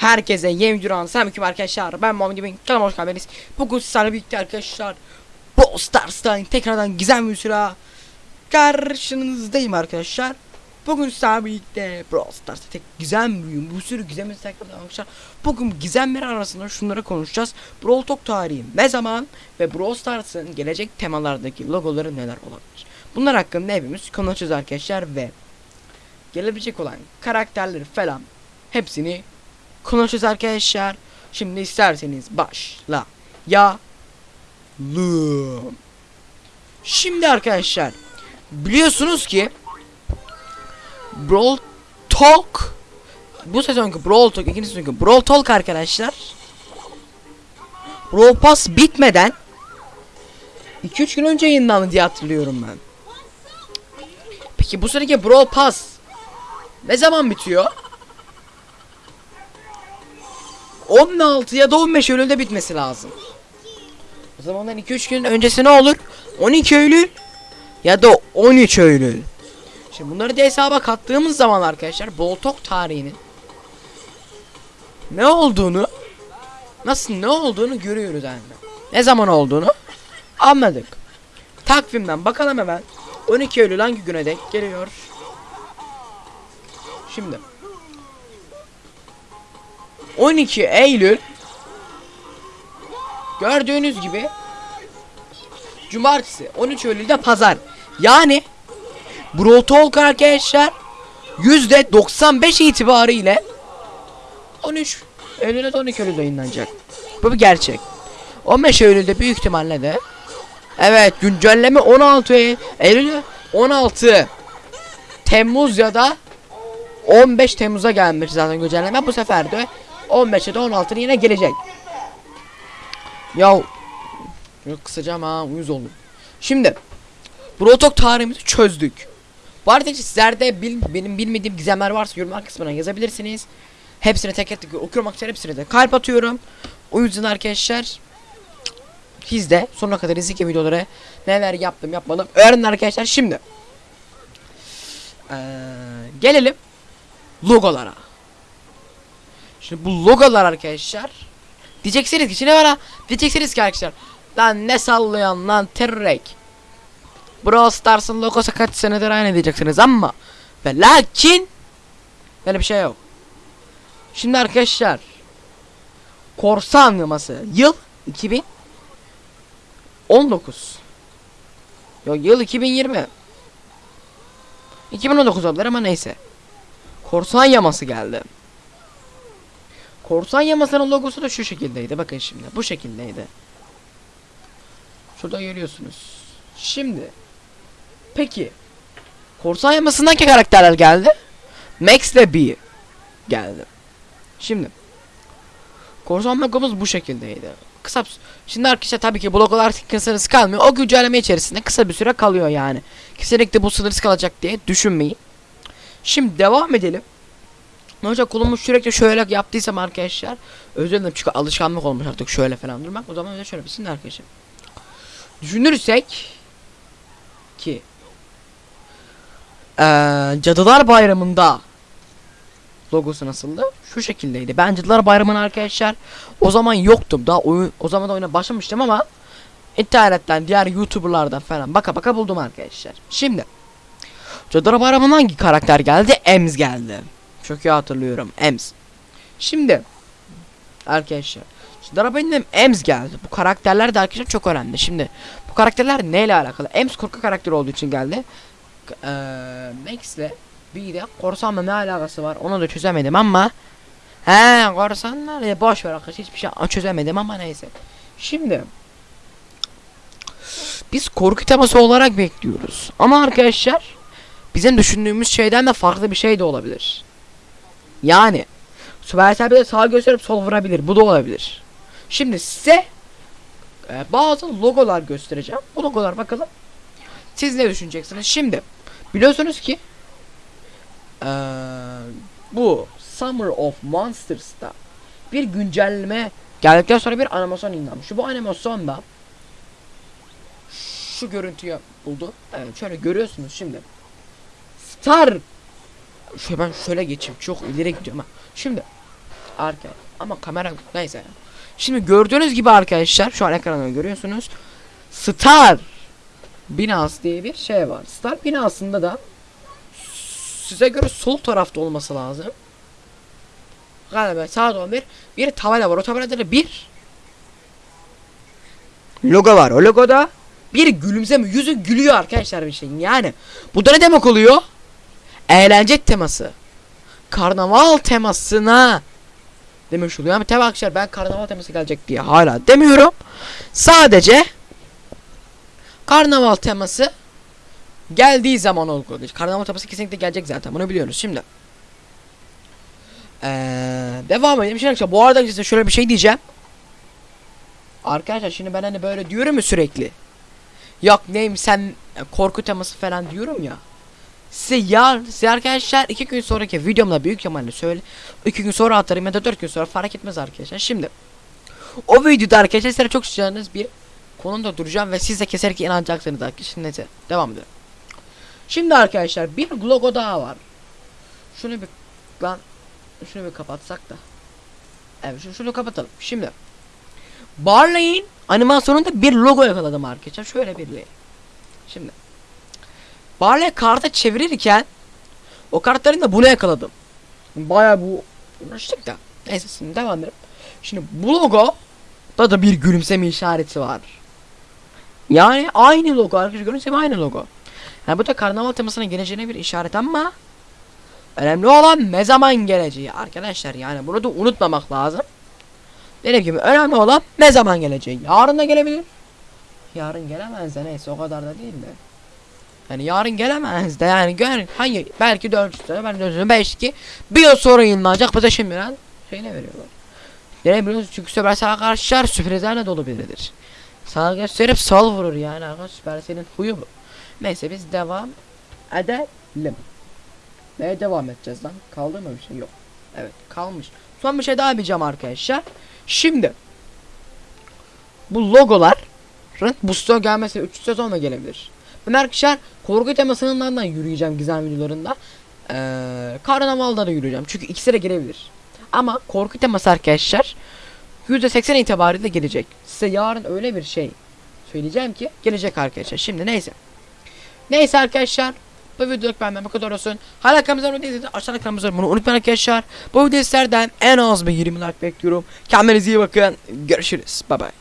Herkese yeni duran selamünaleyküm arkadaşlar. Ben Muhammed Bin. Kanalıma hoş geldiniz. Bugün sizlerle birlikte arkadaşlar. Brawl Stars'tan tekrardan gizem bir sıra karşınızdayım arkadaşlar. Bugün sizlerle birlikte Brawl Stars'ta tek gizem büyüğüm. Bu sürü gizemi tekrardan arkadaşlar. Bugün gizemler arasında şunları konuşacağız. Brawl Talk tarihi ne zaman ve Brawl Stars'ın gelecek temalardaki logoları neler olabilir? Bunlar hakkında hepimiz konuşacağız arkadaşlar ve gelebilecek olan karakterleri falan hepsini konuşacağız arkadaşlar. Şimdi isterseniz başla. Ya Şimdi arkadaşlar biliyorsunuz ki Brawl Talk bu sezonki Brawl Talk ikinci sezonki Brawl Talk arkadaşlar Brawl Pass bitmeden 2-3 gün önce yayınlandı diye hatırlıyorum ben. Peki bu seneki Brawl Pass ne zaman bitiyor? 16 ya da 15 Eylül'de bitmesi lazım. O zamandan 2-3 gün öncesi ne olur? 12 Eylül ya da 13 Eylül. Şimdi bunları da hesaba kattığımız zaman arkadaşlar Boltok tarihinin ne olduğunu nasıl ne olduğunu görüyoruz yani. Ne zaman olduğunu anladık. Takvimden bakalım hemen. 12 Eylül hangi güne denk geliyor? Şimdi 12 Eylül gördüğünüz gibi Cumartesi 13 Eylül'de pazar. Yani Brawl Talk arkadaşlar %95 itibariyle 13 Eylül'de 12 Eylül'de yayınlanacak. Bu bir gerçek. 15 Eylül'de büyük ihtimalle de Evet güncelleme 16 Eylül Eylül 16 Temmuz ya da 15 Temmuz'a gelmiş zaten güncelleme bu sefer de 15'e de 16'ın yine gelecek. Ya Yok kısacağım ha uyuz oldum. Şimdi Brotok tarihimizi çözdük. Bu arada sizlerde bil, benim bilmediğim gizemler varsa yorumlar kısmına yazabilirsiniz. Hepsini tek tek okuyorum arkadaşlar hepsine de kalp atıyorum. O yüzden arkadaşlar siz de sonuna kadar izleyin videoları neler yaptım yapmadım öğrenin arkadaşlar şimdi. Ee, gelelim logolara. Şimdi bu logolar arkadaşlar diyeceksiniz ki şimdi bana diyeceksiniz ki arkadaşlar Lan ne sallayan lan terrek. Brawl Stars'ın logosu kaç senedir aynı diyeceksiniz ama ve lakin böyle bir şey yok. Şimdi arkadaşlar korsan yaması yıl 2019 Yok yıl 2020 2019 oldular ama neyse Korsan yaması geldi Korsan yamasının logosu da şu şekildeydi bakın şimdi bu şekildeydi Şurada görüyorsunuz. Şimdi. Peki. Korsan yamasından ki karakterler geldi. Max ile B geldi. Şimdi. Korsan logomuz bu şekildeydi. Kısa Şimdi arkadaşlar tabii ki bu logolar sınırsız kalmıyor. O güncelleme içerisinde kısa bir süre kalıyor yani. Kesinlikle bu sınırsız kalacak diye düşünmeyin. Şimdi devam edelim. Ne olacak kolumu sürekli şöyle yaptıysam arkadaşlar özür dilerim çünkü alışkanlık olmuş artık şöyle falan durmak o zaman öyle şöyle bir arkadaşlar düşünürsek ki ee, Cadılar Bayramı'nda logosu nasıldı? Şu şekildeydi. Ben Cadılar Bayramı'nın arkadaşlar o zaman yoktum. Daha oyun o zaman da oyuna başlamıştım ama internetten diğer youtuberlardan falan baka baka buldum arkadaşlar. Şimdi Cadılar Bayramı'ndan hangi karakter geldi? Ems geldi. Çok iyi hatırlıyorum. Ems. Şimdi arkadaşlar Darabenim Ems geldi. Bu karakterler de arkadaşlar çok önemli. Şimdi bu karakterler neyle alakalı? Ems korku karakteri olduğu için geldi. Ee, Max'le bir de korsanla ne alakası var onu da çözemedim ama He korsanlar ya boş ver arkadaşlar hiçbir şey çözemedim ama neyse. Şimdi biz korku teması olarak bekliyoruz. Ama arkadaşlar bizim düşündüğümüz şeyden de farklı bir şey de olabilir. Yani Supercell bir de sağ gösterip sol vurabilir. Bu da olabilir. Şimdi size e, bazı logolar göstereceğim. Bu logolar bakalım. Siz ne düşüneceksiniz? Şimdi biliyorsunuz ki e, bu Summer of Monsters'ta bir güncelleme geldikten sonra bir animasyon inanmış. Bu animasyonda şu görüntüyü buldu. Evet şöyle görüyorsunuz şimdi. Star şöyle ben şöyle geçeyim. Çok ileri gidiyorum. Şimdi Arka. Ama kamera neyse. Şimdi gördüğünüz gibi arkadaşlar şu an ekranda görüyorsunuz. Star binası diye bir şey var. Star binasında da size göre sol tarafta olması lazım. Galiba saat 11 bir tabela var. O tabelada da bir logo var. O logoda bir gülümseme yüzü gülüyor arkadaşlar bir şeyin. Yani bu da ne demek oluyor? Eğlence teması. Karnaval temasına demiş oluyor. Ama tabi arkadaşlar ben karnaval teması gelecek diye hala demiyorum. Sadece karnaval teması geldiği zaman oluyor. Karnaval teması kesinlikle gelecek zaten. Bunu biliyoruz şimdi. Ee, devam edelim. Şimdi arkadaşlar bu arada size şöyle bir şey diyeceğim. Arkadaşlar şimdi ben hani böyle diyorum ya sürekli. Yok neyim sen korku teması falan diyorum ya. Size yar, size arkadaşlar iki gün sonraki videomda büyük ihtimalle söyle. iki gün sonra atarım ya da dört gün sonra fark etmez arkadaşlar. Şimdi o videoda arkadaşlar size çok sıcağınız bir konuda duracağım ve siz de keserek inanacaksınız arkadaşlar. Neyse devam edelim. Şimdi arkadaşlar bir logo daha var. Şunu bir lan şunu bir kapatsak da. Evet şunu, şunu kapatalım. Şimdi Barley'in animasyonunda bir logo yakaladım arkadaşlar. Şöyle bir Şimdi Barley kartı çevirirken o kartların da bunu yakaladım. Baya bu uğraştık da. Neyse şimdi devam edelim. Şimdi bu logo da da bir gülümseme işareti var. Yani aynı logo arkadaşlar gülümseme aynı logo. Yani bu da karnaval temasına geleceğine bir işaret ama önemli olan ne zaman geleceği arkadaşlar yani bunu da unutmamak lazım. Dediğim gibi önemli olan ne zaman geleceği. Yarın da gelebilir. Yarın gelemez de neyse o kadar da değil de. Yani yarın gelemez de yani gör hangi belki 4 sene ben 4 sene belki bir yıl sonra yayınlanacak bize şimdiden şeyine veriyorlar. Neden biliyorsunuz çünkü Süpersel arkadaşlar sürprizlerle dolu biridir. Sana gösterip sal vurur yani arkadaş Süpersel'in huyu bu. Neyse biz devam edelim. Neye devam edeceğiz lan? Kaldı mı bir şey? Yok. Evet kalmış. Son bir şey daha yapacağım arkadaşlar. Şimdi bu logoların bu sezon gelmesi 3 sezonla gelebilir. Ben arkadaşlar korku temasından da yürüyeceğim gizem videolarında. Ee, karnavalda da yürüyeceğim. Çünkü ikisi de gelebilir. Ama korku teması arkadaşlar %80 itibariyle gelecek. Size yarın öyle bir şey söyleyeceğim ki gelecek arkadaşlar. Şimdi neyse. Neyse arkadaşlar. Bu videoluk benden bu kadar olsun. Hala kanalımıza abone değilseniz aşağıda kanalımıza bunu unutmayın arkadaşlar. Bu videolardan en az bir 20 like bekliyorum. Kendinize iyi bakın. Görüşürüz. Bye bye.